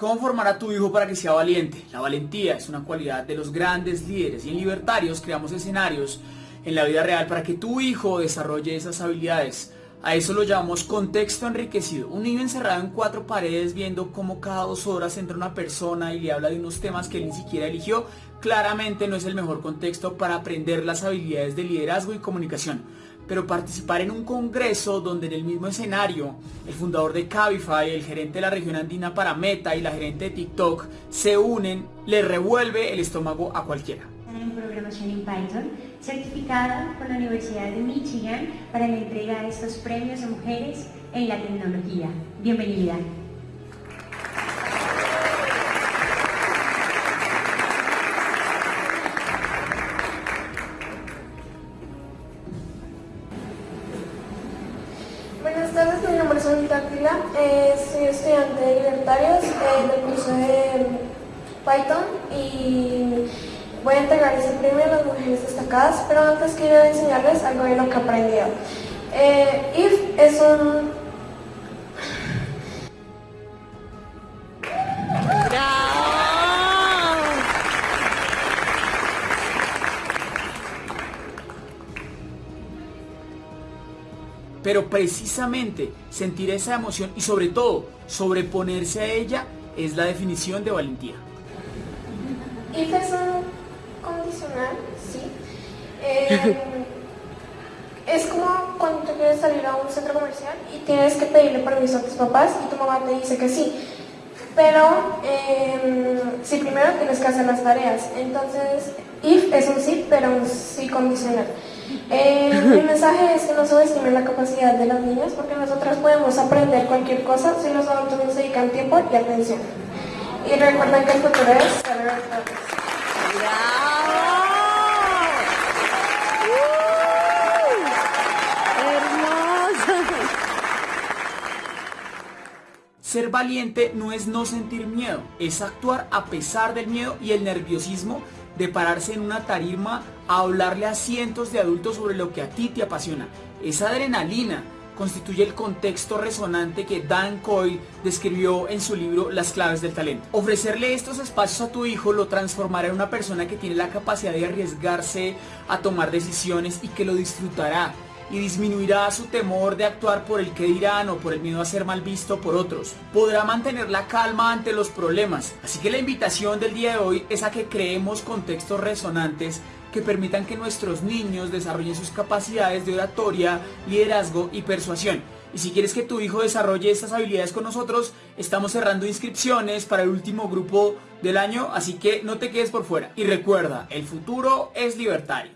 ¿Cómo formar a tu hijo para que sea valiente? La valentía es una cualidad de los grandes líderes y en Libertarios creamos escenarios en la vida real para que tu hijo desarrolle esas habilidades. A eso lo llamamos contexto enriquecido. Un niño encerrado en cuatro paredes viendo cómo cada dos horas entra una persona y le habla de unos temas que él ni siquiera eligió, claramente no es el mejor contexto para aprender las habilidades de liderazgo y comunicación pero participar en un congreso donde en el mismo escenario el fundador de Cabify, el gerente de la región andina para Meta y la gerente de TikTok se unen, le revuelve el estómago a cualquiera. En programación en Python, certificada por la Universidad de Michigan para la entrega de estos premios a mujeres en la tecnología. Bienvenida. Buenas tardes, mi nombre es Anita eh, soy estudiante de Libertarios eh, del curso de Python y voy a entregar ese premio a las mujeres destacadas, pero antes quiero enseñarles algo de lo que he aprendido. Eh, IF es un Pero precisamente sentir esa emoción y sobre todo sobreponerse a ella es la definición de valentía. If es un condicional, sí. Eh, es como cuando tú quieres salir a un centro comercial y tienes que pedirle permiso a tus papás y tu mamá te dice que sí. Pero eh, sí, primero tienes que hacer las tareas. Entonces, if es un sí, pero un sí condicional. Eh, el mensaje es que no subestimen la capacidad de las niñas porque nosotras podemos aprender cualquier cosa si los adultos nos dedican tiempo y atención. Y recuerden que el futuro es saber Ser valiente no es no sentir miedo, es actuar a pesar del miedo y el nerviosismo de pararse en una tarima a hablarle a cientos de adultos sobre lo que a ti te apasiona. Esa adrenalina constituye el contexto resonante que Dan Coyle describió en su libro Las claves del talento. Ofrecerle estos espacios a tu hijo lo transformará en una persona que tiene la capacidad de arriesgarse a tomar decisiones y que lo disfrutará y disminuirá su temor de actuar por el que dirán o por el miedo a ser mal visto por otros. Podrá mantener la calma ante los problemas. Así que la invitación del día de hoy es a que creemos contextos resonantes que permitan que nuestros niños desarrollen sus capacidades de oratoria, liderazgo y persuasión. Y si quieres que tu hijo desarrolle estas habilidades con nosotros, estamos cerrando inscripciones para el último grupo del año, así que no te quedes por fuera. Y recuerda, el futuro es libertario.